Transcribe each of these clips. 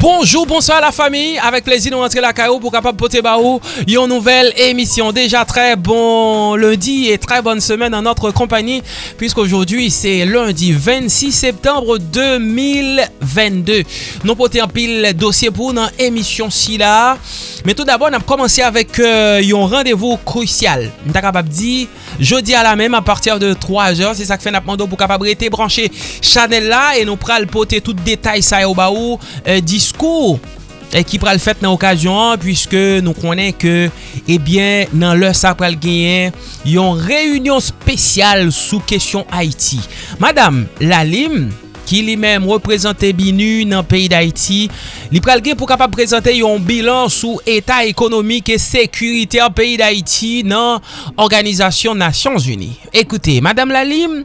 Bonjour, bonsoir la famille. Avec plaisir, nous rentrons la caillou pour capable porter baou une nouvelle émission. Déjà très bon lundi et très bonne semaine en notre compagnie puisqu'aujourd'hui c'est lundi 26 septembre 2022. Nous portons un pile dossier pour une émission si là. Mais tout d'abord, on a commencé avec euh, un rendez-vous crucial. On est jeudi à la même à partir de 3h, c'est ça que fait Napmando pour capable rester branché Chanel là et nous pral porter tout détail ça au baou euh, disko ki eh, pral fèt nan okasyon an, pwiske nou konen ke, ebyen, eh nan lè sa pral genyen, yon reyunyon spesyal sou kesyon Haiti. Madame Lalim, ki li menm reprezentè binu nan peyi d'Haiti, li pral gen pou kapap prezentè yon bilan sou etat ekonomik e sekurite an peyi d'Haiti nan Organizasyon Nasyons Uni. Ekoute, Madame Lalim,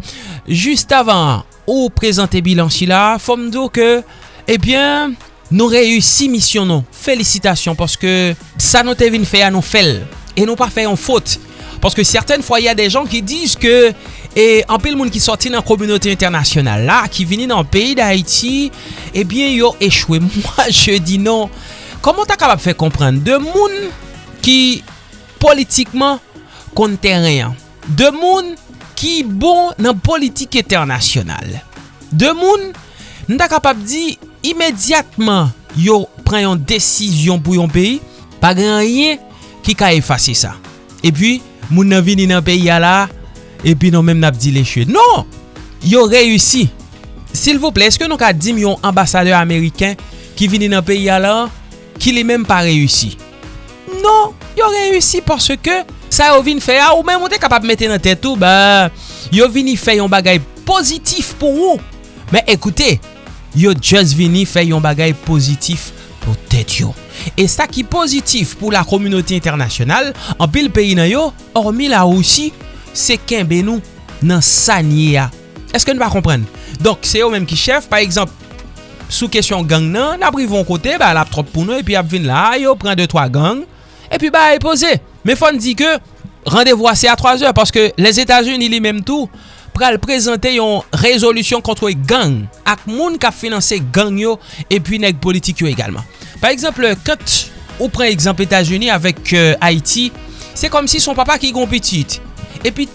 just avan ou prezentè bilan si la, fòm do ke, ebyen, eh nou reyusi misyon nou. Felicitasyon, paske sa nou te vin fè a nou fèl. E nou pa fè yon fote. Paske certaine fwa, y a de jan ki diz ke E anpil moun ki sorti nan komunote internasyonal la, ki vini nan peyi da Haiti, ebyen eh yo echwe. Mwa je di non, koman ta kapap fe komprende? De moun ki politikman konten reyan. De moun ki bon nan politik internasyonal. De moun, nou ta kapap di, imediatman yo pren yon desisyon pou yon peyi, pa gen yon ki ka efase sa. E pi, moun nan vini nan peyi ala, e pi nou menm nap di leche. Non! Yo reyusi. Sil vople, eske nou ka dim yon ambasadeur Ameriken ki vini nan peyi ala, ki li menm pa reyusi? Non! Yo reyusi parce ke sa yo vini fe a ou menm ou te kapap mette nan tetou, ba yo vini fe yon bagay pozitif pou ou. Men ekoute, yo just vini fè yon bagay pozitif pou tèt yo. E sa ki pozitif pou la komunoti internasyonal, an pil peyi nan yo, ormi la Roussi, se kenbe nou nan sanye ya. Eske nou pa kompren? Donk se yo menm ki chef, par eksemp, sou kesyon gang nan, nan privon kote, ba la ap trop pou nou, epi ap vin la, yo pren 2-3 gang, epi ba e pose. Me fon di ke, randevou ase a 3 or, paske les Etats-Unis li menm tou, pral prezante yon rezolusyon kontro e gang ak moun ka finanse gang yo epi nek politik yo egalman. Par exemple, kat ou pren exemple Etats-Unis avek euh, Haiti, se kom si son papa ki gon pitit. Epi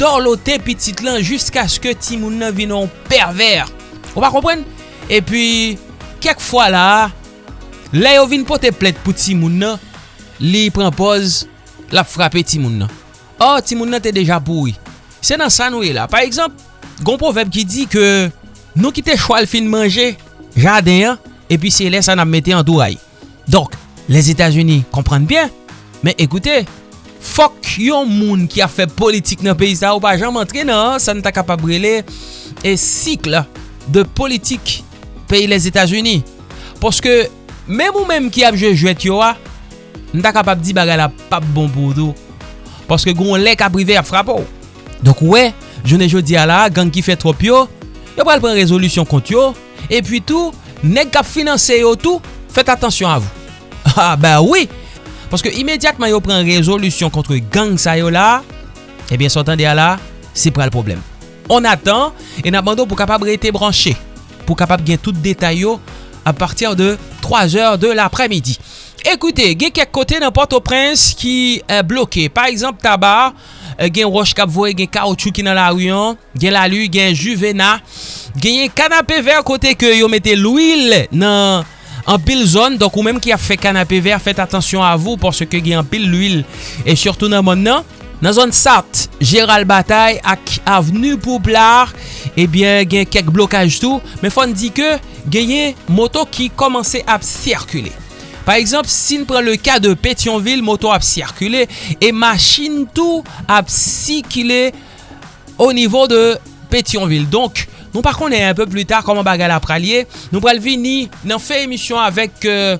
dor lote pitit lan jiska aske ti moun nan vinon perver. Ou pa kompren? Epi kek fwa la, la yo vin pote plet pou ti moun nan, li pren poz la frape ti moun nan. Oh, ti moun nan te deja boui. Se nan sa nou e la. Par exemple, gon poveb ki di ke nou ki te chwal fin manje jaden ya, epi se lè sa nan mette an tou ay. Donk, les Etats-Unis komprende bien, men ekoute, fok yon moun ki a fe politik nan peyi sa ou pa jan mantre nan, sa nou ta kapabrele e sikl de politik peyi les Etats-Unis. Poske, mèm ou mèm ki ap jwe jwet yo a, nou ta kapab di baga la pap bon pou do. Poske goun lè kaprive ap frapo ou. Donk wè, jounen jodi ala, gang ki fè trop yo, yo pral pren rezolusyon kont yo, e pi tou, nek kap finanse yo tou, fèt atensyon avou. Ha, ah, ba wè, oui. paske imediatman yo pren rezolusyon kontre gang sa yo eh la, ebyen eh sotan de ala, se pral problem. On atan, e nan bando pou kapab rete branché, pou kapab gen tout detay yo, a partir de 3 heures de l'après-midi. Ekoute, gen kek kote nan Port-au-Prince ki bloke. Par exemple, tabar, Euh, gen roche kap voye, gen kaoutchou ki nan la riyon, gen lalu, gen juvena, genye kanapè ver kote ke yo mette l'ouil nan an pil zon. Donk ou menm ki a fe kanapè ver, fet atensyon a vou porske gen an pil l'ouil. E surtout nan moun nan, nan zon Sart, Gérald Bataille ak avenu Pouplar, ebyen eh gen kek blokaj tou. Men fon di ke genye moto ki komanse ap sirkule. Par exemple, si nou pren le ka de Petionville, moto ap sirkule, e machin tou ap sikile o nivou de Petionville. Donk, nou par un peu plus tar koman bagal ap pralye, nou pral vini nan fe emisyon avek... Euh,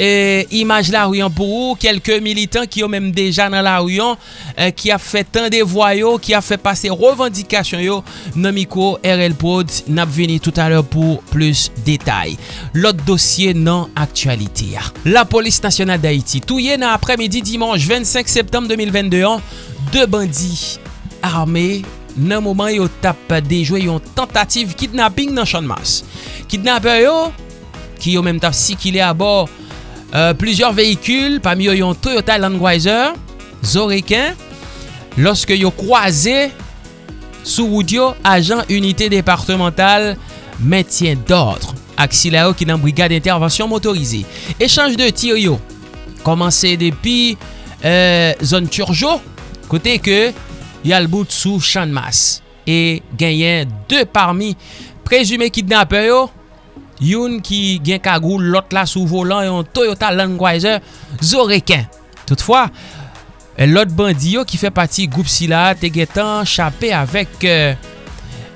e, imaj la riyon pou ou, kelke militant ki yo menm deja nan la riyon, e, ki a fe tan de voyo, ki a fe pase revendikasyon yo, nan miko RL Pod, nap veni tout aler pou plus detay. Lot dosye nan aktualite ya. La polis nasyonal da Haiti, touye nan apremidi dimanche 25 septembre 2022 an, de bandi arme nan mouman yo tap dejwe yon tentative kidnapping nan chanmas. Kidnapper yo, ki yo menm tap si ki le abor plusieurs vehikul, pa mi yo yon Toyota Landweiser, Zoreken, loske yo kwaze sou woudyo ajan unité departemental metyen d'ordre. Aksi la yo ki nan brigade intervensyon motorize. Echange de tir yo, komanse depi euh, zon Turjo, kote ke yal bout sou chanmas. E genyen de parmi prezume kidnapper yo, yon ki gen kagou lot la sou volan yon Toyota Land Cruiser Zoreken. Toutfwa, lot bandi yo ki fe pati goup si la te getan chapè avèk euh,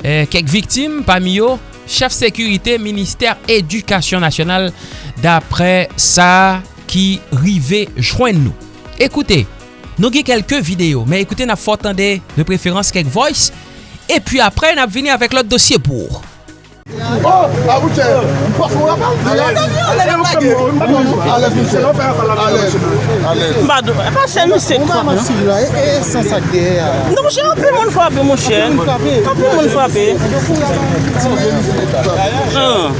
euh, kek viktim pa mi yo. Chef Sekurite Ministèr Edukasyon Nasyonal dapre sa ki rive jwen nou. Ekoute, nou ge kelke video, men ekoute na fotande de preferans kek voice, e pi apre nap vini avèk lot dosye bourre. A wou tè, mpòs mou la pa? Alez, alez, alez. Mbado, e pa se misè kwa. Mwa masi la, e san sak de e a. Non mwen chè, anpè moun fwapè mwen chè. Anpè moun fwapè. An.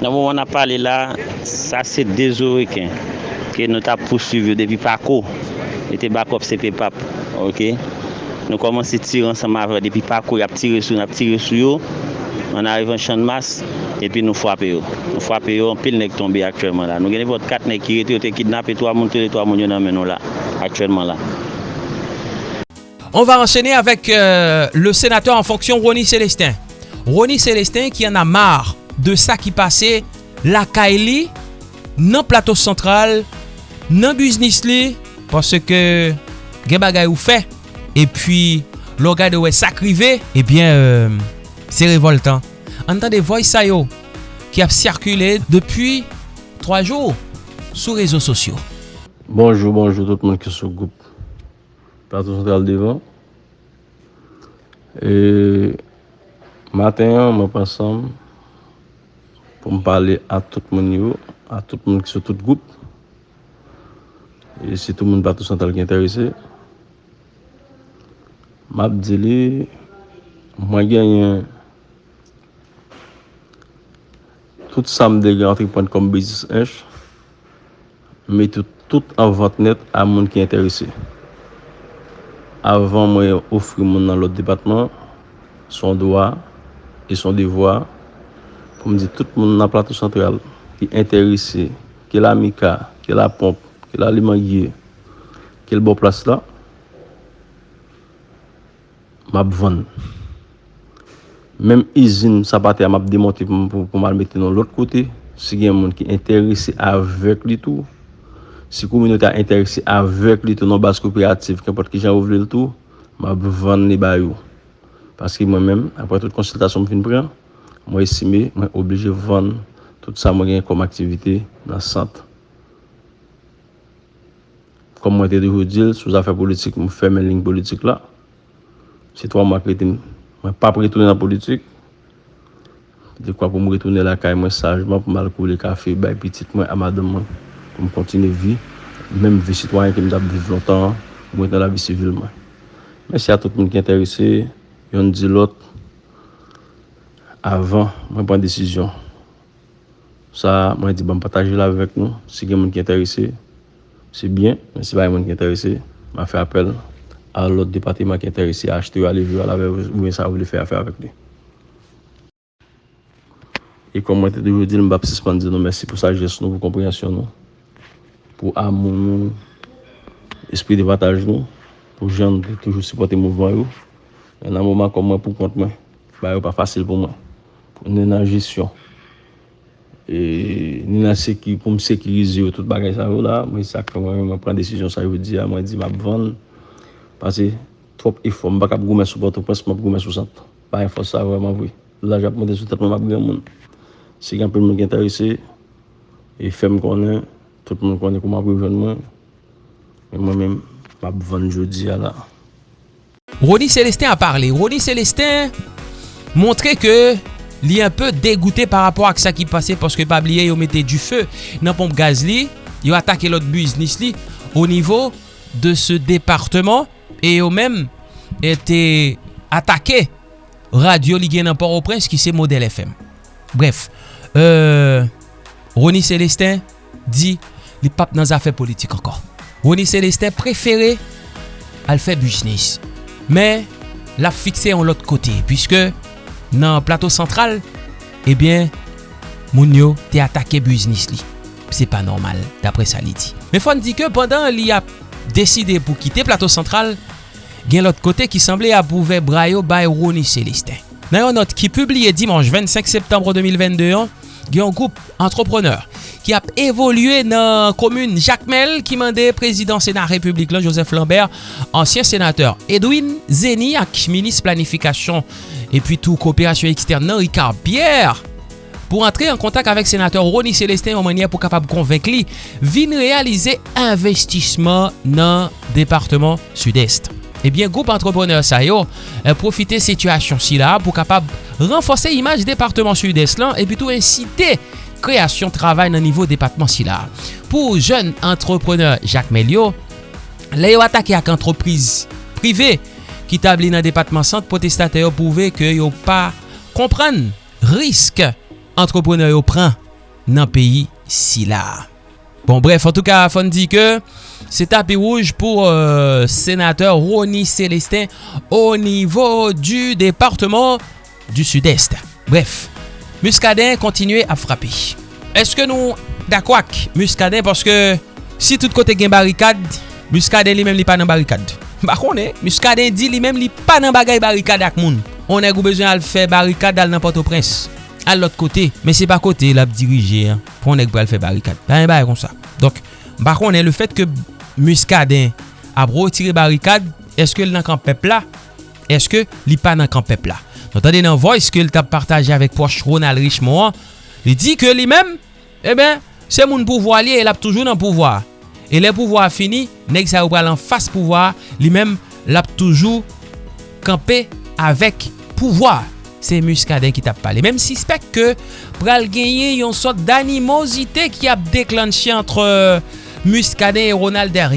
Nan moun wana pale la, sa se dezoriken. Ke nou ta pousuiv yo depi pako. Ete bakop sepe pap. Ok. Nou komanse tire ansam avre depi pakou, yap tire sou, yap tire sou yo. An arrive an chan mas, epi nou fwape yo. Nou fwape yo, an pil nek tombe aktuelman la. Nou geni vot kat nek kirete yo te kidnap eto a moun, tere, eto a moun yo nan menon la, aktuelman la. On va enchaîner avec euh, le sénateur en fonction, Ronnie Célestin. Ronnie Célestin qui en a marre de ça qui passait la Kaili nan plateau central, nan business li, parce que gen bagay ou fait E pi, lo gade wè sakrive, ebyen, eh euh, se revoltan. An tan de voy sayo ki ap sirkule depi 3 jou sou rezo sosyo. Bonjou, bonjou, tout moun ki sou goup. Plato Sentral Devan. E maten an, mwen pasam pou m pale a tout moun yo, a tout moun ki sou tout goup. E si tout moun Plato Sentral ki enterese, map di li mwen genyen tout sam de gen antrepreneur business inch, mette tout an vant net a moun ki enterese avan mwen ofri moun nan lot debatman, son doa e son devwa pou mwen di tout moun nan plato sentral ki enterese ki la mika, ki la pomp ki la limangye ki l bo plas la map van. Mem izin sa pati a map demonte pou, pou mal mette nan lot kote, si gen moun ki enterese avek li tou, si kouminote a enterese avek li tou nan bas kooperatif, kempot ki jan ouvle li tou, map van li bayou. Paske mwen men, apre tout konsultasyon mwen fin pren, mwen esime, mwen oblije van tout sa mwen gen kom aktivite nan sant. Kom mwen te di ho sou zafè politik mwen fè men ling politik la, Se to mwen prete mwen pa pretoune nan politik. De kwa pou mwen retoune la kay mwen sajman pou mwen alkou le kafe bay pitit mwen amadam mwen. Pou mwen kontine vi. Mwen vi sitwanyen ki mwen ap viv lontan. Mwen ten la vi sivil mwen. Mwensi a tout moun ki enterese. Yon di lot. Avan mwen pren desisyon. Sa mwen di ban pataje la vek nou. Si gen moun ki enterese. Se bien. Mwen si bay moun ki enterese. Mwen fe apel. à l'autre département qui est intéressé à acheter, à aller jouer avec ou bien ça vous voulez faire affaire avec lui. Et comme je toujours dit, je vais suspendre nous merci pour sa geste, pour compréhension, nous, pour amour, nous, esprit de partage, nous, pour les gens qui toujours supporter le mouvement. Il y a un moment comme moi pour compte, moi, bah, pas facile pour moi. Pour nous, la gestion. E, ni nan se ki pou m sekirize yo tout bagay sa yo la, mwen sak fè mwen mwen pren desisyon sa yo di a, mwen di m ap vande. Pase, trop ifo, mbak ap goumen sou bote pres, mbak goumen sou sant. Ba yon fos sa vwèman vwè. La jap mwen de sou tèt mwen map gen moun. Se gen pè mwen gen terese, e fèm konen, tout mwen konen kouman pou joun mwen. E mwen mèm, map vwèn jodi ala. Rony Celestin a parlé. Rony Celestin montre ke li un peu dégoûté par rapport ak sa ki pase paske pa bliye yo mette du fe nan pompe gaz li, yo atake lot business li o nivou de se departement E yo menm ete atake radio li gen nan Port-au-Prince ki se model FM. Bref, euh, Rony Celestin di li pap nan zafè politik ankon. Rony Celestin preferè al fè business. Men, la fikse an lot kote. Piske nan plato sentral, ebyen, eh moun yo te atake business li. Se pa normal, dapre sa li di. Men fon di ke pandan li ap deside pou kite plato central, gen lot kote ki semble apouve Brayo bay Rony Celestin. Nan yon not ki publie dimanche 25 septembre 2022 gen yon goup entrepreneur ki ap evolue nan komune Jacmel ki mande prezident Senat Republik lan Joseph Lambert, ansyen senateur Edwin Zeni ak minis planifikasyon epi tou koopirasyon ekstern nan Ricard Pierre pou rentre an kontak avèk senatèr Roni Celestin yon manye pou kapab konvenk li vin realize investisman nan Departement Sud-Est. Eh Ebyen, goup entrepreneur sa yo euh, profite situasyon si la pou kapab renfose imaj Departement Sud-Est lan e bitou insite kreasyon travay nan nivou Departement si la. Pou jen entrepreneur Jacques Melio, le yo atake ak entreprise prive ki tabli nan Departement Sante potestate yo pouve ke yo pa kompran risk entrepreneur yo pran nan peyi si la. Bon bref, en tout ka fon di ke se tapé rouge pou euh, senateur Rony Celestin au nivou du departement du sud-est. Bref, Muscadin kontinue a frapi. Eske nou da kwak Muscadin paske si tout kote gen barikad, Muscadin li men li pa nan barikad. Bakon e, Muscadin di li men li pa nan bagay barikad ak moun. On e gou bezwen al fe barikad al nan Port-au-Prince. al lot kote, men se pa kote la ap dirije, pou an ek bral fe barikad. Ba yon ba yon kon sa. Donk, bakon en le fet ke muskaden ap rotire barikad, eske l nan kan pepla, eske li pa nan kan pepla. Notande nan voice ke l tap partaje avek Poche Ronald Richemont, li di ke li men, e eh ben, se moun pouvoi li, el ap toujou nan pouvoi. E le pouvoi fini, nek sa ou bral an fas pouvoi, li men, l ap toujou kampe avek pouvoi. se muskaden ki tap pale. Mem si spek ke pral genye yon sot d'animosite ki ap deklanche antre euh, muskaden et Ronald der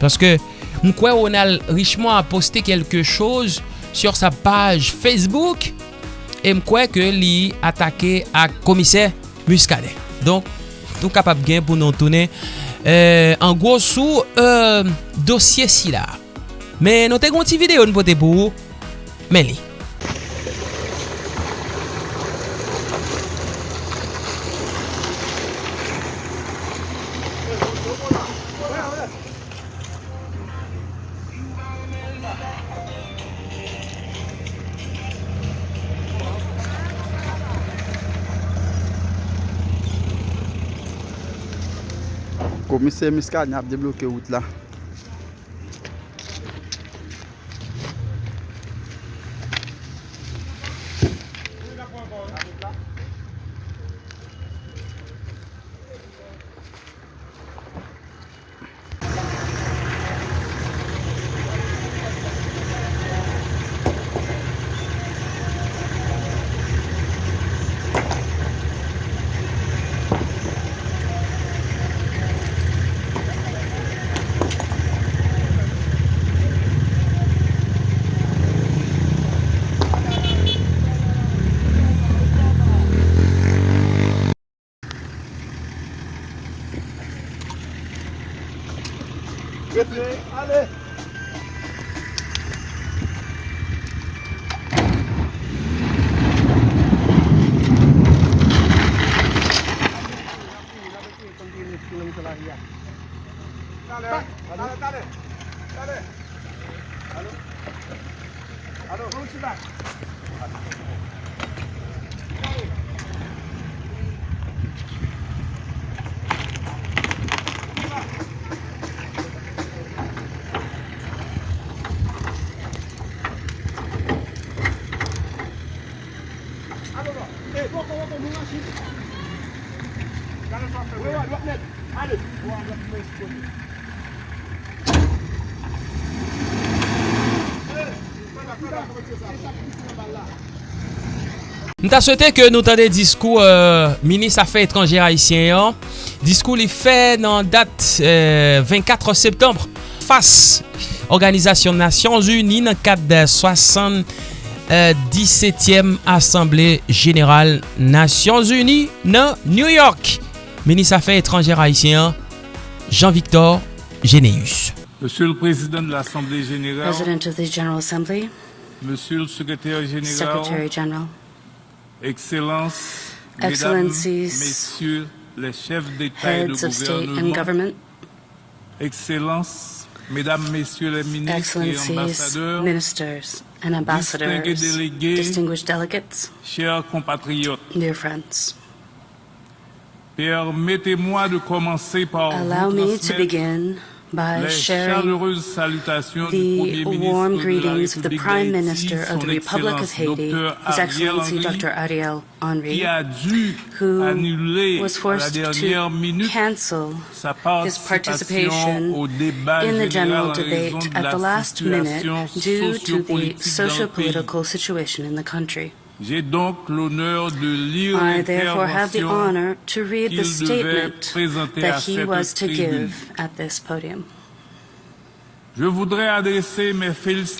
Parce que mkwe Ronald Richemont a posté quelque chose sur sa page Facebook et mkwe ke li atake ak komise muskaden. Donc nou kapap gen pou nou toune Euh, an gwo sou euh, dosye si la. Men nou te gonti videyo nou pote pou men li. Komise Miska ni ap debloke wout la Nta souwete ke nou tande diskou euh, Minis Afè Etranger Haitien yon Diskou li fè nan dat euh, 24 septembre Fas Organizasyon Nasyon Zuni nan kat de 60 17e Assemblée Générale Nations Unies nan New York. Ministre Affaires étrangères haïtien Jean-Victor Généus. Monsieur le Président de l'Assemblée Générale, President of the General Assembly, Monsieur le Secrétaire Général, Secretary General, Excellences, Mesdames, Excellencies, Messieurs les chefs d'État et de gouvernement, Excellences, Mesdames, Messieurs les ministres et ambassadeurs, ministers and ambassadors, délégués, distinguished delegates, chers compatriotes, dear friends. permettez-moi de commencer par Allow me to begin by sharing the warm greetings of the Prime Minister of the Republic of Haiti, His Excellency Dr. Ariel Henry, who was forced to cancel his participation participation au débat in the general debate at the last minute due to the sociopolitique dans le pays. socio-political situation in the country. J'ai donc l'honneur de lire I therefore have the honor to read the statement that he was to give at this podium. Je voudrais adresser mes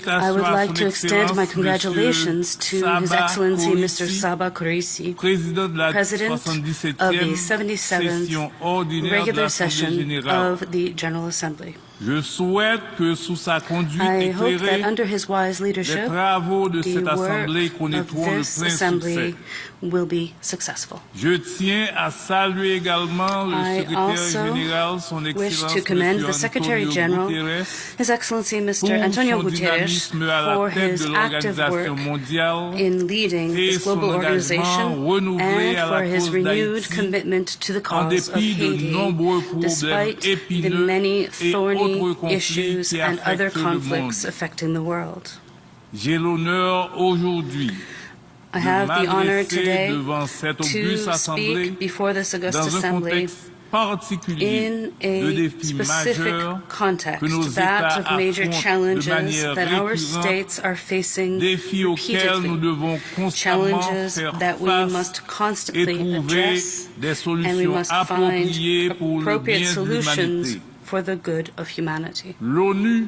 I would like to extend my congratulations to His Excellency Mr. Csaba Kőrösi, président de la President of the 77th session ordinaire de regular session of the General Assembly. Je souhaite que sous sa conduite I hope that éclairée, under his wise les leadership, travaux de cette Assemblée connaîtront le plein assembly succès. will be successful. Je tiens à saluer également le I secrétaire général, son wish Excellence to commend the Secretary Antonio General, Guterres, His Excellency pour Mr. Antonio Guterres, dynamisme à la for his active work in leading this global organization and for his renewed commitment to the cause of Haiti, despite the many thorny issues and other conflicts affecting the world. J'ai l'honneur aujourd'hui I have the honor today to speak before this august assembly in a specific majeurs que nos context, that of major challenges that our states are facing défis auxquels nous repeatedly, challenges that we must constantly address, and we must find appropriate solutions. For the good of humanity. L'ONU,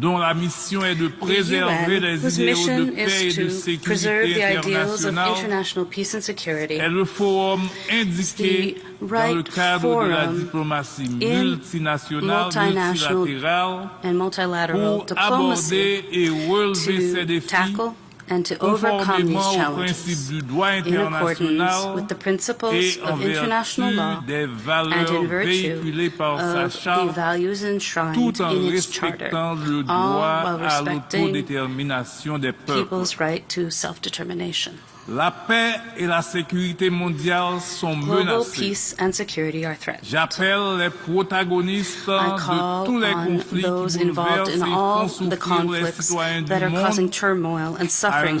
dont la mission est de préserver UN, les whose idéaux mission de paix et is de to preserve sécurité the ideals of internationale, international peace and security, est le forum indiqué the dans le right cadre de la diplomatie in multinationale, multinational multilatérale, and multilateral pour diplomacy aborder et relever ces to défis tackle and to overcome these challenges principe du droit in accordance with the principles of international law and in virtue véhiculées par sa of the values enshrined in its charter, all while respecting people's right to self-determination. La paix et la sécurité mondiale sont Global menacées. peace and security are threatened. J'appelle les protagonistes de tous les on conflits qui bouleversent et font souffrir les citoyens du monde turmoil and suffering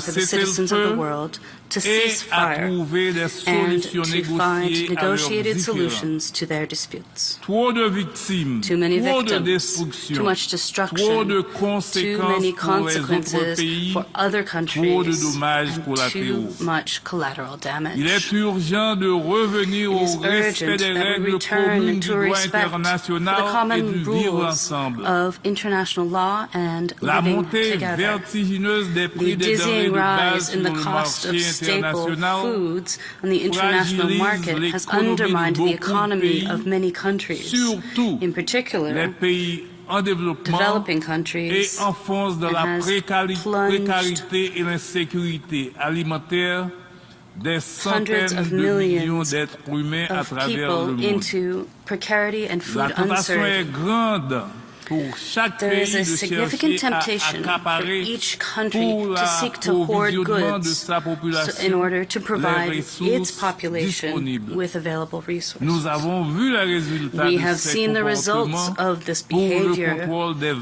for the citizens of the world to cease fire and solutions to find negotiated solutions to their disputes. Trop de victimes, Too many victims, too much destruction, too many pour les autres consequences for other countries, and too much collateral Il est damage. urgent de revenir au respect urgent des that we règles return communes du to droit respect the international et common du vivre rules ensemble. of international law and La montée together. vertigineuse des prix The des denrées dizzying de base rise sur in the le cost of marché staple foods on the international market has undermined the economy of many countries, in particular developing et countries, enfonce dans and la has plunged précarité et l'insécurité alimentaire des hundreds centaines of de millions millions d'êtres humains à of travers le people monde. into precarity and La food tentation est uncertainty. grande pour chaque There is a significant temptation for each country to seek to hoard goods sa population so- in order to provide its population with available resources. Nous avons vu les résultats We have seen the results of this behavior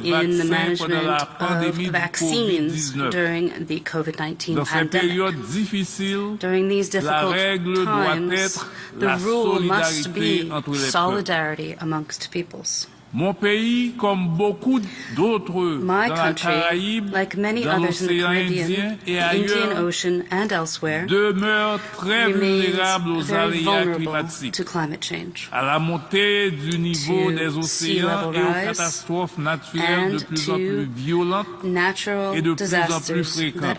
in the management of vaccines during the COVID-19 pandemic. During these difficult times, the rule must be entre les peuples. solidarity amongst peoples. Mon pays, comme beaucoup d'autres dans la Caraïbe, like many dans l'océan Indien et ailleurs, Ocean, and elsewhere, demeure très vulnérable aux aléas climatiques, to climate change à la montée du niveau des océans et aux catastrophes naturelles de plus en plus violentes. et de plus en plus fréquentes.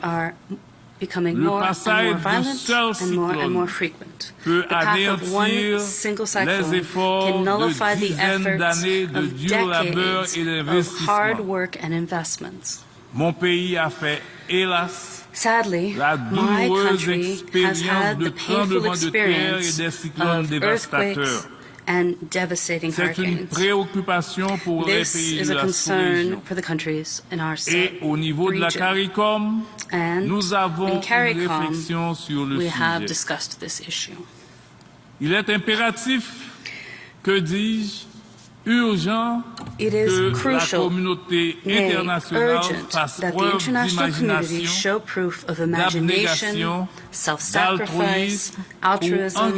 Becoming more and more violent and more and more frequent. The path of one single cyclone can nullify the efforts of decades of hard work and investments. Mon pays a fait, hélas, Sadly, my country has had the painful tremblements de terre experience of earthquakes and devastating C'est une hurricanes. préoccupation pour les This pays is de a la concern sous-région. for the countries in our Et au niveau de la. CARICOM, And nous avons une CARICOM, réflexion sur le we have sujet. discussed this issue. Il est impératif, que dis-je, urgent It is crucial, nay, urgent, that the international community show proof of imagination, self-sacrifice, altruism,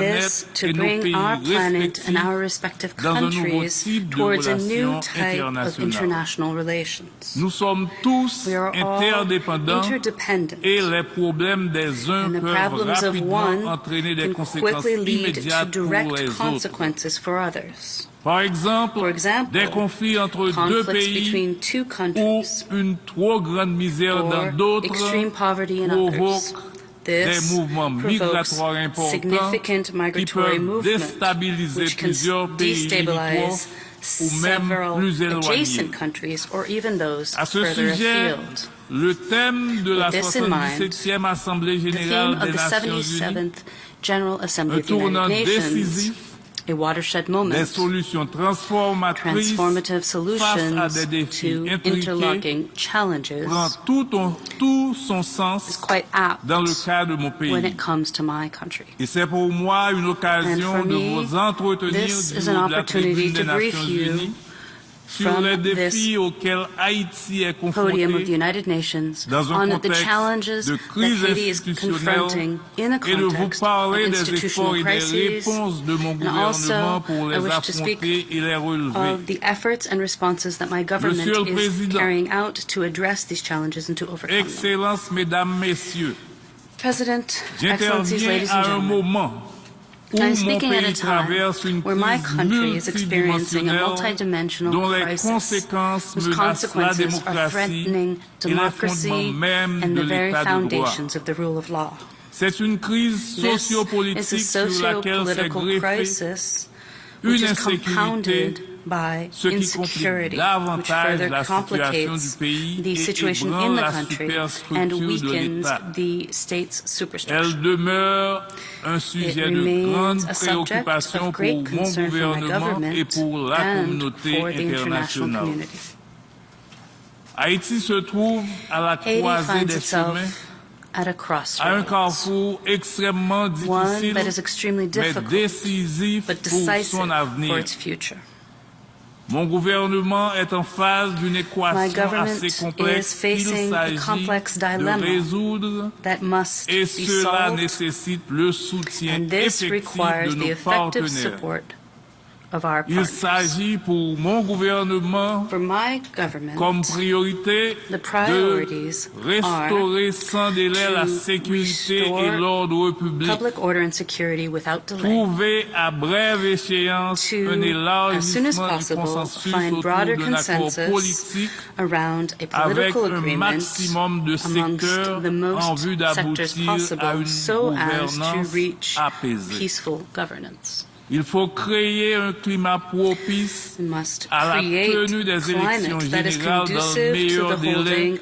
this to bring our planet and our respective dans un nouveau countries towards a new type of international relations. Nous sommes tous We are all interdependent. et les problèmes des uns And the problems of one can quickly lead to direct consequences for others. Par exemple, des conflits entre deux pays ou une trop grande misère dans d'autres provoquent des mouvements migratoires importants qui peuvent déstabiliser plusieurs pays ou même plus éloignés. À ce sujet, le thème de la 77e Assemblée générale des Nations unies, un tournant décisif a watershed des solutions transformatrices transformative face à des solutions to interlocking challenges, prend tout, ton- tout son is sens quite apt dans le cas de mon when it comes to my country. Et c'est pour moi une occasion for de me, vous entretenir this du is haut an de la opportunity tribune des to brief Nations you Unies from this défis auxquels Haïti est podium of the United Nations on the challenges that Haiti is confronting in a et de vous context of institutional efforts et des crises réponses de mon and also I wish to speak affronter et les relever. of the efforts and responses that my government is carrying out to address these challenges and to overcome them. Excellences, Mesdames, Messieurs, President, Excellencies, ladies and gentlemen, I'm speaking at a time where my country is experiencing a multidimensional crisis whose consequences are threatening democracy and the very l'état de droit. foundations of the rule of law. This is a sociopolitique sur laquelle s'est socio-political crisis which is compounded ce qui complique insecurity, which davantage further la situation du complicates pays the et situation in ébranle the la country superstructure and de weakens l'État. the state's superstructure. Elle demeure un sujet de remains grande a subject préoccupation of pour great mon concern for my gouvernement et government pour la and communauté for the international internationale. community. Haïti se trouve à la croisée finds des chemins, itself at a crossroads, one that is extremely difficult but decisive for its future. Mon gouvernement est en phase d'une équation assez complexe. Qu'il s'agit de résoudre et cela nécessite le soutien effectif de nos partenaires. Il s'agit pour mon gouvernement comme priorité de restaurer sans délai la sécurité et l'ordre public, trouver à brève échéance un élargissement du consensus autour d'un accord politique avec un maximum de secteurs en vue d'aboutir à une gouvernance apaisée. Il faut créer un climat propice à la tenue des élections générales dans le meilleur délai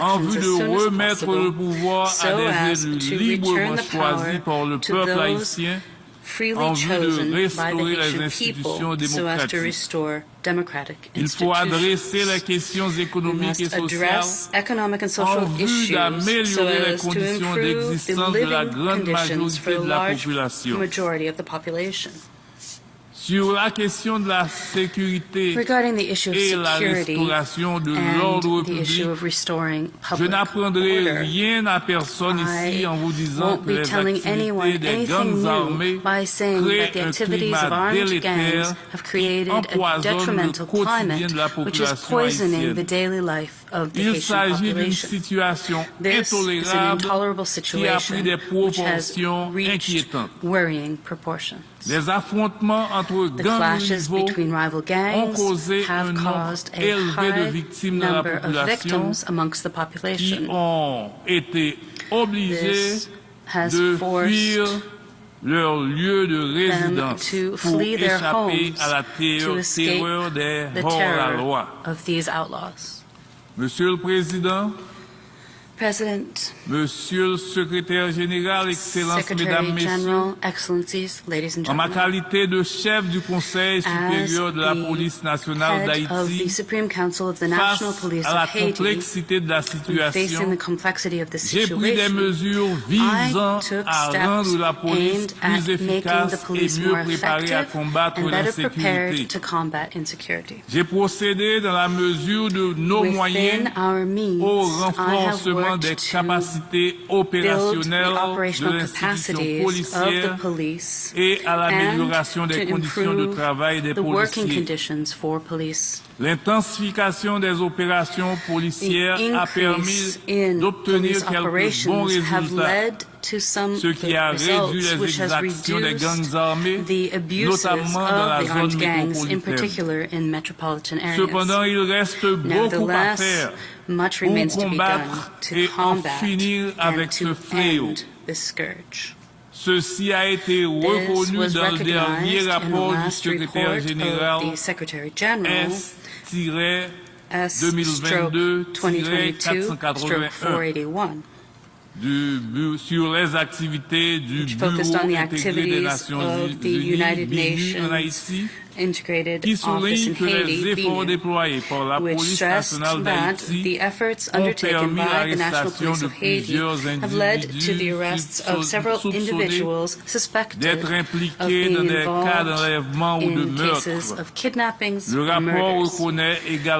en vue de remettre le pouvoir à des élus librement choisis par le peuple haïtien freely en vue de chosen by the Haitian people so as to restore democratic institutions. adresser les questions We must address economic and social issues so as to improve the d'existence de la living conditions for the large majority of the population. Sur la question de la sécurité et la restauration de l'ordre public, je n'apprendrai rien à personne ici en vous disant que les activités des gangs armés créent un climat délétère qui empoisonne le quotidien de la population haïtienne. Il s'agit d'une situation intolérable qui a pris des proportions inquiétantes. Les affrontements entre gangs rivaux ont causé un nombre élevé de victimes dans la population qui ont été obligés de fuir leur lieu de résidence pour échapper à la terreur des hors-la-loi. Monsieur le Président, President, Monsieur le secrétaire général, Excellences, Mesdames, Messieurs, en ma qualité de chef du Conseil supérieur de la police nationale d'Haïti, face à la complexité de la situation, j'ai pris des mesures visant à rendre la police plus efficace et mieux préparée à combattre l'insécurité. J'ai procédé dans la mesure de nos moyens au renforcement des capacités capacité opérationnelle de l'institution policière et à l'amélioration des conditions de travail des policiers. L'intensification des opérations policières a permis d'obtenir quelques bons résultats, ce qui a réduit les exactions des gangs armés, notamment dans la zone métropolitaine. Cependant, il reste beaucoup à faire pour combattre et en finir avec ce fléau. Ceci a été reconnu dans le dernier rapport du secrétaire général S-2022-481 sur les activités du Bureau des Nations Unies, Integrated Office in Haiti, efforts BINUH, déployés par la which stressed that the efforts undertaken by the National Police of Haiti have led to the arrests of several individuals suspected of being dans des cas involved d'enlèvement ou de in cases of kidnappings rapport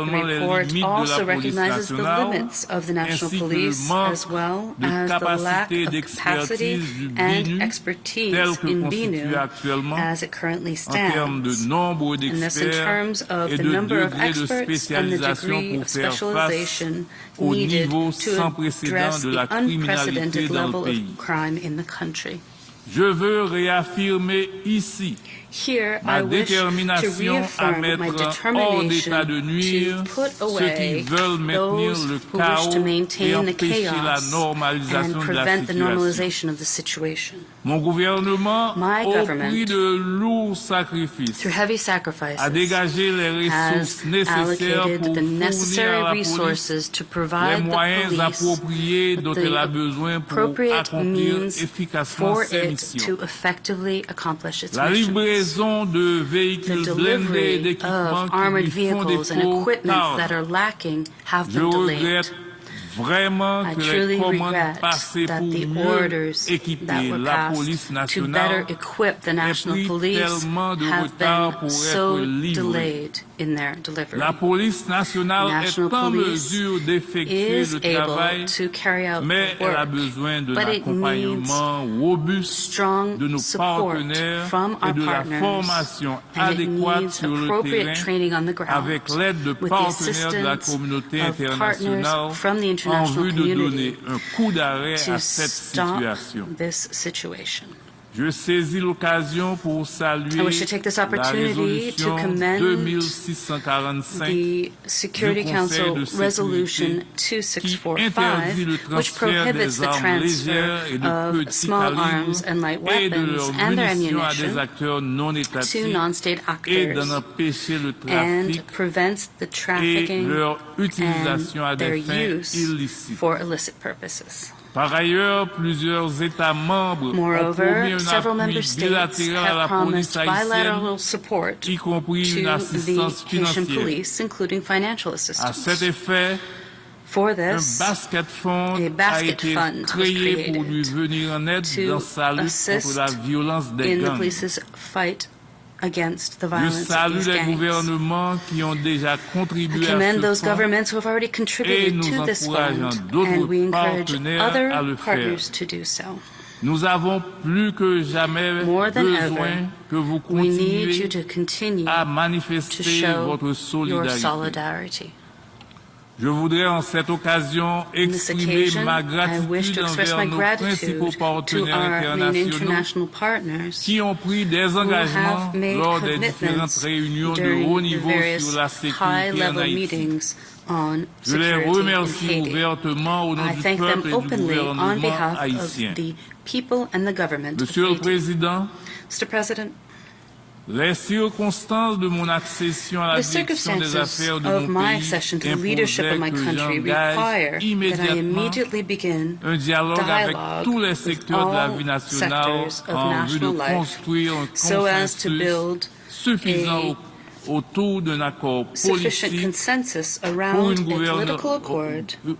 murders. The report also recognizes the limits of the national ainsi que le police as well as the lack of capacity and expertise in BINUH as it currently en termes de stands. nombre d'experts et de degrés de spécialisation pour faire face au niveau sans précédent de la criminalité dans le pays. Je veux réaffirmer ici Here, ma I wish to détermination à reaffirm my mettre hors determination d'état de nuire to put ceux qui away veulent maintenir those le who wish chaos to et maintain the empêcher la chaos normalisation and de la prevent the situation. normalization of the situation. Mon gouvernement, My au government, prix de lourds sacrifices, Through heavy a sacrifices, dégagé les has ressources nécessaires allocated pour the fournir à necessary la police resources to les provide the moyens appropriés dont elle a besoin pour appropriate accomplir means efficacement for ses it missions. to effectively accomplish its La mission. livraison de The véhicules blindés delivery d'équipements of qui armored vehicles and equipment that are lacking have been delayed. Vraiment I que les truly commandes regret passées that pour the mieux orders équiper were la police to nationale better equip the national pris police tellement de have retard been pour so être livrés. delayed in their delivery. La police nationale National est en police mesure d'effectuer is le travail, able to carry out mais the elle a work, besoin it l'accompagnement robuste strong de nos support partenaires from et our de la partners, formation and adéquate sur le terrain training on the ground avec l'aide de with the partenaires de la assistance communauté of internationale partners from the en vue de donner un coup d'arrêt à cette situation. Je saisis l'occasion pour saluer I wish to take this la opportunity to résolution commend 2645 The Security du Conseil Council de sécurité Resolution qui 2645, interdit le which transfert prohibits the armes légères transfer et de of petits small calibres arms and light et de weapons leurs and their munitions à des ammunition acteurs non to étatiques non-state et d'en actors empêcher le and trafic prevents the et trafficking leur utilisation à and their des fins use illicites. for illicit purposes. Par ailleurs, plusieurs États membres ont promis un appui bilatéral à la police haïtienne, support y compris une assistance financière. police, including financial À cet assistance. effet, For un this, basket fund a a basket été fund créé pour lui venir en aide dans sa lutte contre la violence des gangs. Against the violence these gangs. gouvernements qui ont déjà I commend those governments who have already contributed to this fund, and we encourage other partners to do so. Nous avons plus que jamais More than besoin ever, que vous We need you continuiez to continue à to manifester show votre your solidarité. Je voudrais en cette occasion exprimer ma gratitude envers nos principaux partenaires internationaux qui ont pris des engagements lors des différentes réunions de haut niveau sur la sécurité en Haïti. Je les remercie ouvertement au nom I du peuple et du gouvernement haïtien. Monsieur le Président, les circonstances de mon accession à la direction des affaires de mon pays imposaient que j'engage immédiatement un dialogue avec tous les secteurs de la vie nationale en vue de construire un consensus suffisant autour d'un accord politique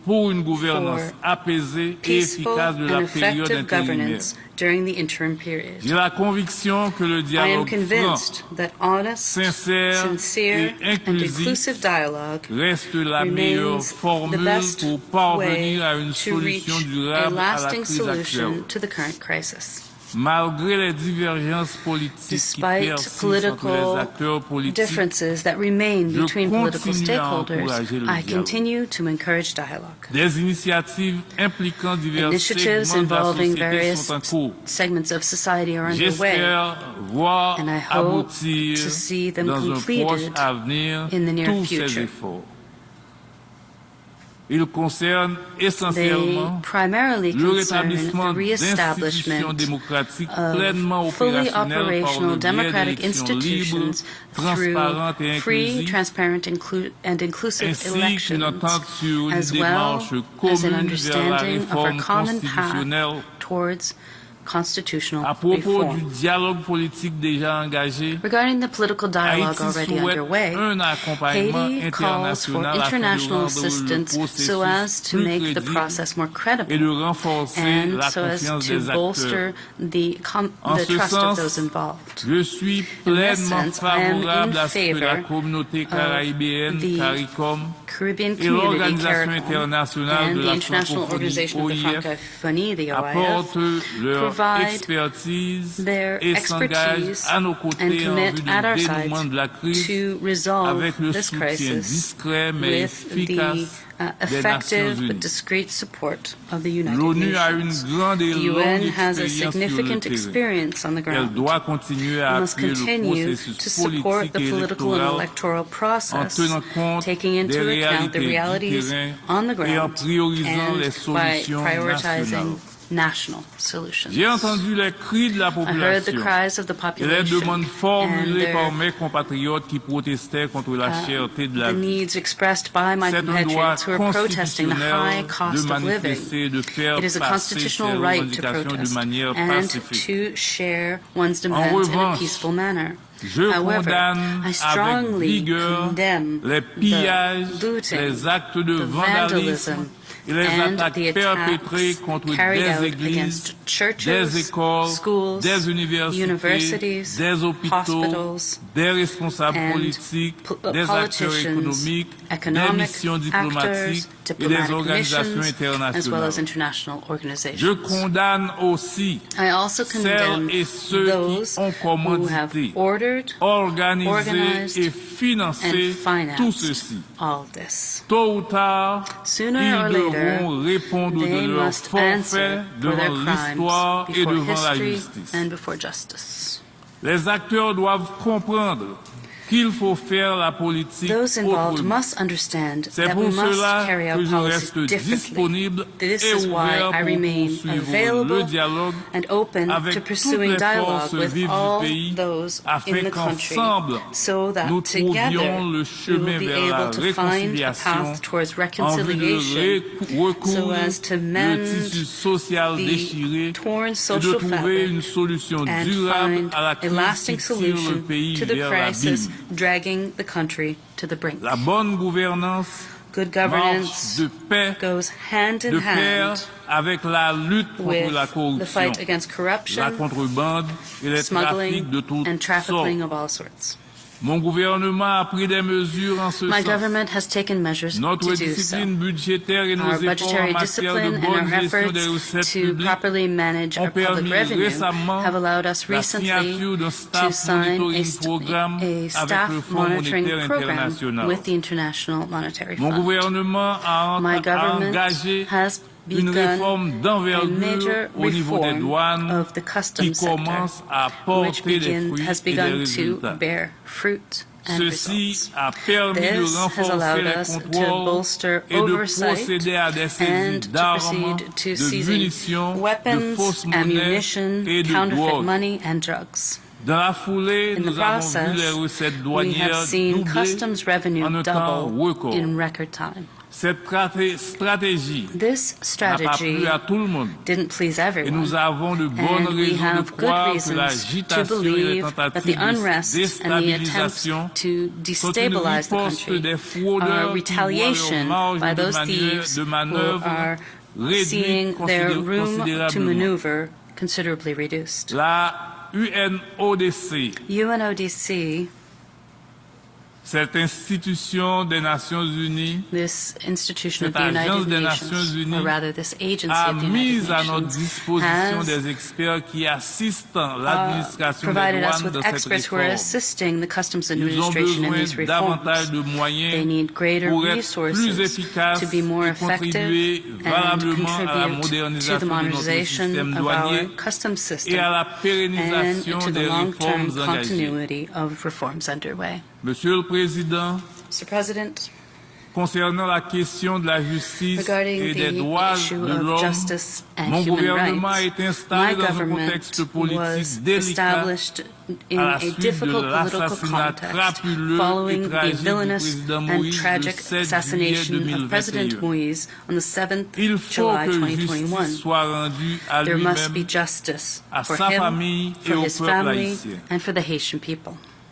pour une gouvernance, apaisée et efficace de la période intérimaire. During the interim period. La conviction que le I am dialogue franc convinced that honest, sincere, et and inclusive dialogue reste la remains the best pour way à une to reach a durable à la lasting solution actuelle. to the current crisis. Malgré les divergences politiques qui Despite persistent entre les political differences that remain between political stakeholders, I continue to encourage dialogue. initiatives impliquant divers Initiatives segments de la involving various sont en cours. segments of society are underway. And I hope to see them completed in the near future. Concernent They essentiellement primarily le concern rétablissement the d'institutions reestablishment démocratiques pleinement of fully opérationnelles par operational le biais democratic d'élections libres, institutions transparentes et through free, inclusives, transparent, and inclusive ainsi qu'une elections, entente sur une as well démarche as an commune vers la understanding of our réforme common path constitutionnelle. towards constitutional À propos du reform. dialogue politique déjà engagé, Regarding the political dialogue already underway, Haiti calls for international afin de international rendre assistance so as to make the process more et credible de renforcer and la so as to bolster the, the trust of those involved. Suis pleinement sense, I am in favorable à ce que la favor of the Caribbean Community CARICOM and the International Organization of the Francophonie, the OIF, provide expertise their expertise and commit at our side dénouement de la crise to resolve this crisis with the uh, effective but discreet support of the United L'ONU a une Nations. The UN has a expérience sur le significant experience on the ground. doit continuer à We must continue to support the political and électoral process, taking into account the realities on the ground and by prioritizing. National solutions. J'ai entendu les cris de la I heard the population cries of the et les population demandes and formulées par mes compatriotes qui protestaient contre la uh, cherté de la the vie. needs expressed by my C'est un droit compatriots who are protesting the high constitutionnel de cost of living. manifester de faire It is a passer ses constitutional right to revendications de protest manière and pacifique. to share one's demands in a revanche, peaceful manner. Je However, I strongly condemn les pillages, the looting, les actes de the vandalism, et les attaques perpétrées attacks contre des églises, churches, des écoles, schools, des universités, des hôpitaux, des responsables politiques, po- des acteurs économiques, des missions diplomatiques et des organisations internationales. Je condamne aussi celles et ceux qui ont commandité, organisé et financé tout ceci. Tôt ou tard, ils devront répondre de leur forfait devant l'histoire et devant la justice. Les acteurs doivent comprendre qu'il faut faire la politique autrement. C'est pour cela que je reste disponible et ouvert pour poursuivre le dialogue avec toutes les forces vives du pays afin qu'ensemble so nous trouvions le chemin vers la réconciliation en de recouvrir so le tissu social trouver une solution durable à la crise qui le pays. Dragging the country to the brink. La bonne gouvernance Good governance de paix, goes hand in de hand avec la lutte contre with la the fight against corruption, la contrebande et les trafics de smuggling, toutes and trafficking sortes. of all sorts. Mon gouvernement a pris des mesures en ce My sens. government has taken measures Notre to do so. budgétaire et nos Our budgetary discipline and our efforts to properly manage our public revenue have allowed us recently to sign a, a staff monitoring program with the International Monetary Mon Fund. gouvernement a, My government engagé has une réforme d'envergure au niveau des douanes of the qui customs commence à which porter des fruits has et des begun to résultats. bear fruit and Ceci a permis de renforcer les contrôles bolster et de procéder à des saisies d'armes, proceed to de munitions, de weapons, fausses monnaies ammunition, et de counterfeit drogues. money, and drugs. Dans la foulée, In the nous avons vu process, les recettes we douanières have seen doubler customs revenue en un temps record. In record time. Cette stratégie This n'a pas strategy plu à tout le monde. didn't please everyone. nous avons de And we raisons de have good reasons to l'agitation et les believe that the unrest and the attempts to destabilize the country des are fraudeurs qui voient leur retaliation by those thieves de who are seeing their room to maneuver considerably reduced. UNODC, Cette institution des Nations Unies, this institution cette of the United des Nations Unies, rather this agency a mis à notre disposition des experts qui assistent l'administration des de cette réforme. Ils ont besoin davantage de moyens pour être plus efficaces et contribuer à la modernisation de notre système et à la pérennisation des réformes engagées. Monsieur le Président, concernant la question de la justice et des droits de l'homme, mon gouvernement est installé dans un contexte politique délicat à la suite de l'assassinat crapuleux et tragique du président Moïse le 7 juillet 2021. Il faut que justice soit rendue à lui-même, à sa famille et au peuple haïtien.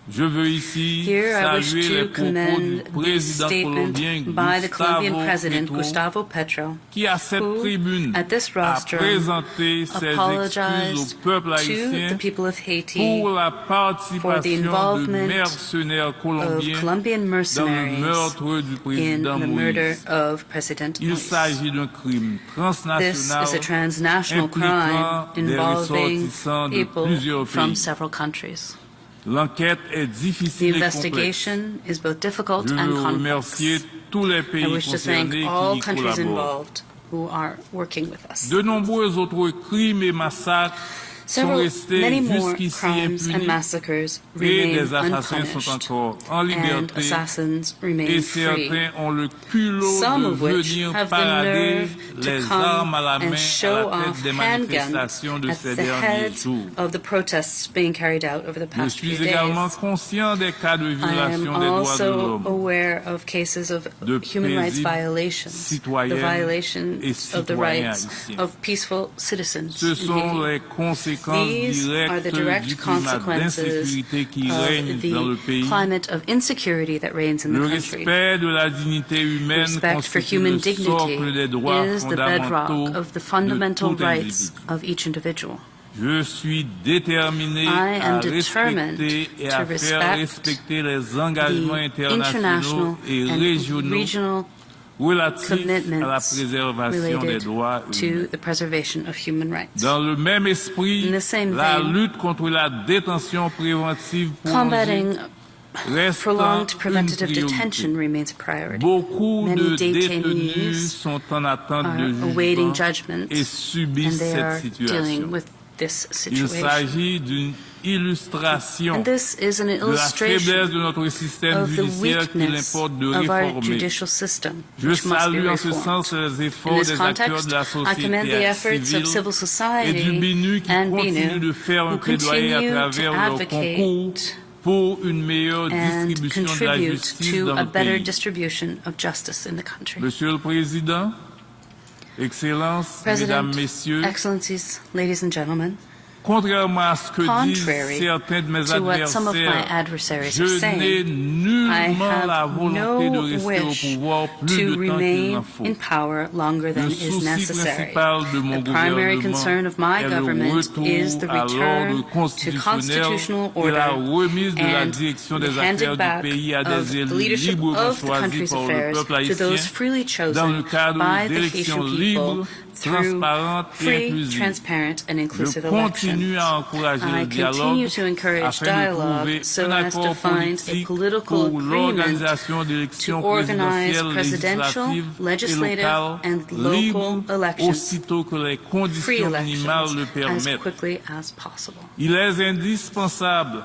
And for the Haitian people. Je veux ici Here I wish to commend the statement by the Colombian President Gustavo Petro, qui à cette who, tribune at this a rostrum, présenté au apologized to the people of Haiti for the involvement of Colombian mercenaries du in the murder of President Moïse. crime This is a transnational crime involving people from several countries. L'enquête est difficile et complexe. Je veux remercier tous les pays concernés qui y collaborent. De nombreux autres crimes et massacres Several, many more crimes and massacres remain unpunished, and assassins remain free. certains ont le culot Some of which have the nerve to come armes à la main and show off handguns at the head of the protests being carried out over the past few days. conscient des cas de I am violation des droits de also aware of cases of human rights violations, the violation of the rights of peaceful citizens Ce in sont Haiti. les conséquences These are the direct consequences d'insécurité qui règne of the climate of insecurity that reigns in the country. respect de la dignité humaine Respect for human dignity socle des droits is the bedrock of the fundamental rights of each individual. Je suis déterminé I am à determined respecter et to à faire respect respecter les engagements The internationaux international et régionaux la commitments related to the preservation of human rights. Dans le même esprit, In the same la vein, lutte contre la détention préventive Combating prolonged preventative detention remains a priority. Beaucoup Many de detainees détenus sont en attente are de awaiting jugement judgment et and subissent they are cette dealing situation. with this situation. Il s'agit d'une illustration de la faiblesse de notre système judiciaire importe de réformer. Je salue en ce sens les efforts des acteurs de la société civile et du BINU qui de faire un plaidoyer à travers pour une meilleure distribution de la justice dans le pays. Monsieur le Président, Excellences, Mesdames, Messieurs, Excellencies, ladies and gentlemen, Contrairement à ce que disent Contrary certains de mes to what some of my adversaires, adversaries are je n'ai saying, I nullement la have volonté de no rester wish au pouvoir plus to de temps qu'il remain in power longer than Le is souci necessary. principal de mon The primary gouvernement concern of my est le government retour is the return to constitutionnel constitutional et la order remise de la and direction the des affaires handing du back pays à of des the élus leadership of the country's affairs to those freely chosen by the Haitian libres, people through free, transparent and inclusive elections. I continue to encourage dialogue so as to find a political agreement to organize presidential, legislative and local elections, free elections, as quickly as possible. Il est indispensable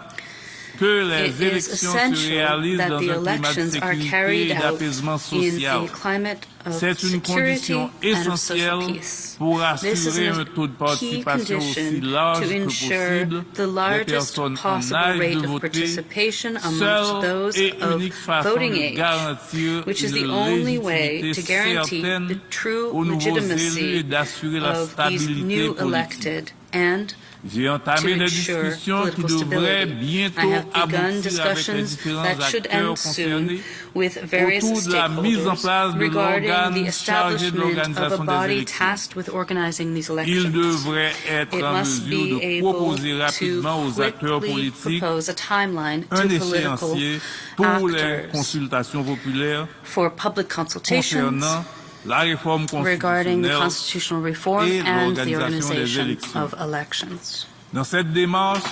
It is élections se essential réalisent that dans the un climat de elections are sécurité carried et out in social. a climate of C'est une security condition and of social essentielle peace. pour This is assurer a un taux de key participation aussi condition large to que ensure possible the largest possible rate de of participation amongst seule those of unique façon voting de age, garantir which is the only way légitimité to guarantee the true aux nouveaux élus et legitimacy d'assurer la of these stabilité new politique. elected and J'ai entamé des discussions qui devraient bientôt aboutir avec les différents acteurs concernés autour de la mise en place de l'organe chargé de l'organisation des élections. Il devrait être en mesure de proposer rapidement aux acteurs politiques un échéancier pour les consultations populaires concernant regarding the constitutional reform and the organization of elections. Dans cette démarche,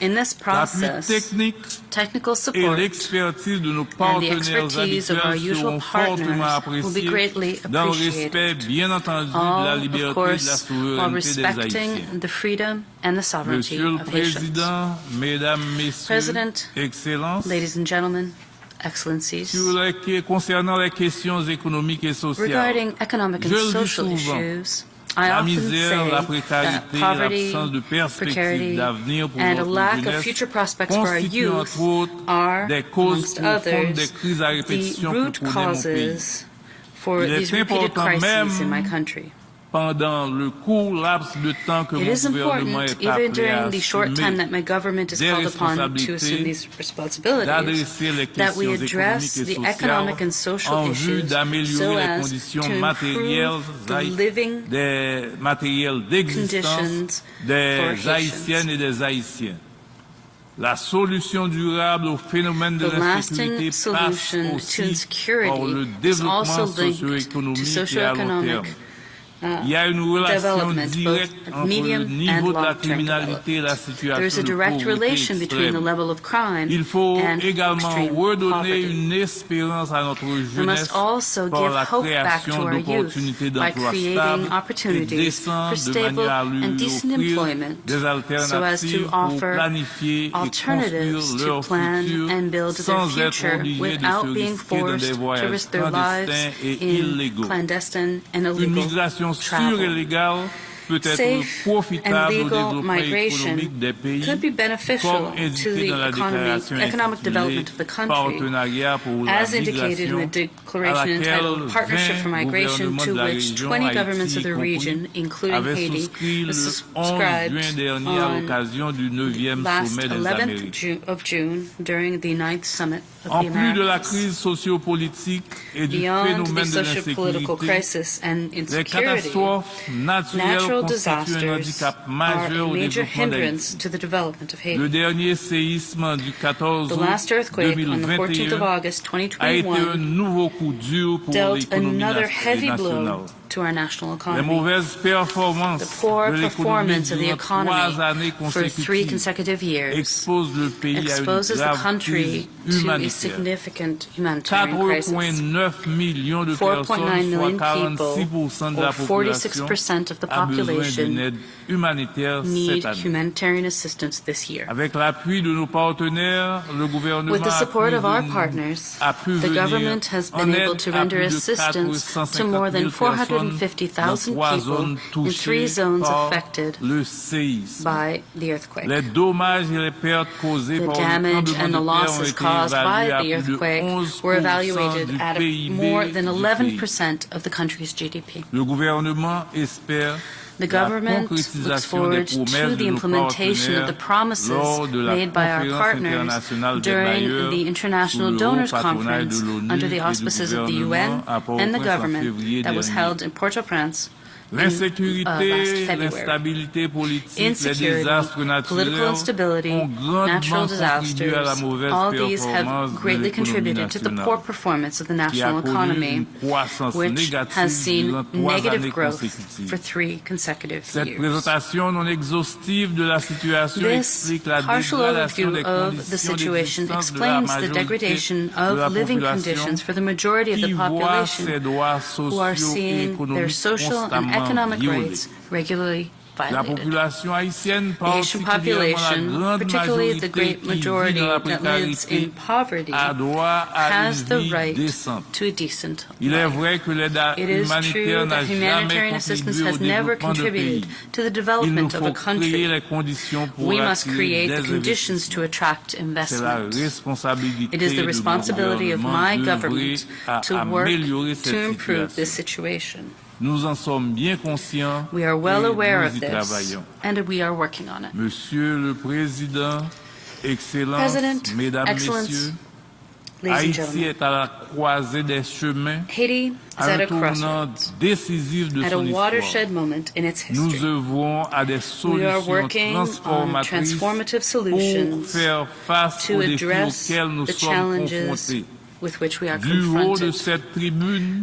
In this process, technical support l'expertise de nos and the expertise of our usual partners will be greatly appreciated. respect, bien entendu, de la all, of et de la course, while respecting the freedom and the sovereignty of Haitians. Président, Mesdames, Messieurs, Excellences, Ladies and gentlemen, excellencies, sur les, que- concernant les questions économiques et sociales, regarding economic and social issues, I la often misère, say la that précarité, poverty, l'absence de perspectives precarity, d'avenir pour and a notre lack of jeunesse future prospects for our constituent youth entre autres are, des causes amongst profondes des others, crises à the répétition root que connaît mon pays. causes for Il est these repeated important crises même in my country. pendant le court laps de temps que mon gouvernement est appelé à assumer des responsabilités, d'adresser les questions économiques et sociales en vue d'améliorer so les conditions matérielles des matériels d'existence des Haïtiennes et des Haïtiens. La solution durable au phénomène de l'insécurité passe aussi par le développement socio-économique et à long terme. Il y a une relation directe entre le niveau de la criminalité et la situation There is a de direct pauvreté relation between the extrême. level of crime Il faut and également redonner une espérance à notre We jeunesse must also par give la hope back to création our youth d'opportunités by d'emploi creating stables et opportunities décentes for de stable manière à lui and decent offrir employment des so as alternatives to pour offer planifier et construire alternatives to leur plan futur and build their sans être future obligés de without se being risquer dans des forced to voyages risk their lives clandestins et in illégaux. clandestine and Une illegal migration financiero ilegal é travel. légale peut être Safe and legal migration économique des pays could be beneficial to the economy, economic development of the country, Partenariat pour la as indicated in the declaration entitled Partnership for 20 Migration, to which région, 20 Haïti governments of the region, including Haiti, souscrit le 11 subscribed juin dernier à on l'occasion du 9e last sommet des 11th Amériques. Of June during the ninth summit of the plus de la Americas. crise sociopolitique et du Beyond the socio-political crisis and insecurity, naturelles natural disasters are a major hindrance to the development of Haiti. Le dernier séisme du 14 The last earthquake on the 14th of August a été un 2021 nouveau coup dur pour dealt another heavy blow to our national economy. The poor performance of the durant trois années economy for three consecutive years expose le pays à une exposes the country to a significant humanitarian crisis. 4,9 millions de 4.9 personnes, soit million 46% people, or 46% of the population, humanitaire cette année. Avec l'appui de nos partenaires, le gouvernement With the support of our partners, the government has been able to render assistance to more than 450,000 people in three zones affected by the earthquake. The damage and the losses caused by the earthquake were evaluated at more than 11% of the country's GDP. The government looks forward to the implementation of the promises lors de la made by our partners during the International Donors Conference under the auspices of the UN and the government that was held in Port-au-Prince Mm, L'insécurité, uh, l'instabilité politique, les désastres political naturels instability, ont grandement natural contribué à la disasters, mauvaise all these performance have de greatly l'économie contributed to the poor nationale, performance of the qui a national connu economy, une croissance which négative has seen durant trois negative années growth consécutives. for three consecutive Cette years. présentation non exhaustive de la situation explique la dégradation des conditions situation d'existence de la explains the majorité degradation de la of living population conditions for the majority of qui the voit population ses droits who are sociaux et seeing their économiques social and constamment economic rights regularly La violated. The Haitian population, particularly the great majority that lives in poverty, has the right to a decent life. vrai que It is true that humanitarian assistance has never développement de pays. contributed to the development of a country. les conditions pour We must create the conditions to attract investment. It is the responsibility of my government to work to improve this situation. Nous en sommes bien conscients We are well et aware nous of y this, travaillons. and we are working on it. Monsieur le Président, Excellences, President, Mesdames, Excellence, Messieurs, Haïti est à la croisée des chemins, Haiti à un tournant décisif de son histoire. watershed moment in its Nous history. œuvrons à des We are solutions transformatrices transformative pour faire face to aux défis address auxquels nous sommes confrontés. With which we are confronted.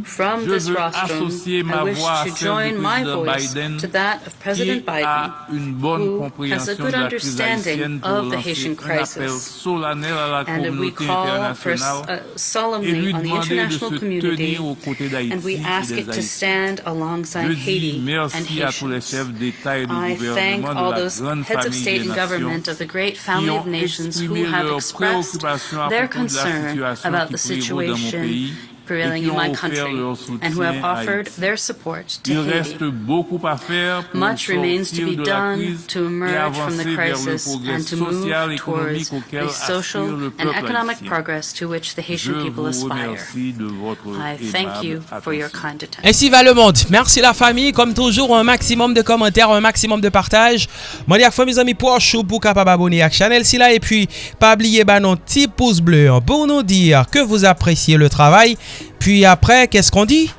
From this rostrum, I wish to join my voice Biden, to that of President Biden, a une bonne who has a good de la crise understanding of the Haitian crisis. and we call for, uh, solemnly on the international community, tenir aux côtés d'Haïti and we ask it to stand alongside Haiti and Haitians. chefs d'État et de I thank all those heads of state and government of the great family of nations who have expressed their propos de la concern about the prévaut dans mon situation prevailing et qui in ont my offert country leur and who have offered Haïti. their support to Il Haiti. reste beaucoup à faire pour Much remains to sortir be de la done crise to et emerge from the vers le crisis progrès and to move social et towards économique auquel the social le and peuple economic haïtien. progress to which the Je Haitian people vous aspire. remercie de votre I thank you for your attention. kind attention. Ainsi va le monde. Merci la famille. Comme toujours, un maximum de commentaires, un maximum de partage. Moi, dis à fois mes amis pour chou pour capable abonner à la chaîne si là. Et puis, pas oublier bah, notre petit pouce bleu hein, pour nous dire que vous appréciez le travail. Puis après, qu'est-ce qu'on dit?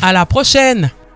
À la prochaine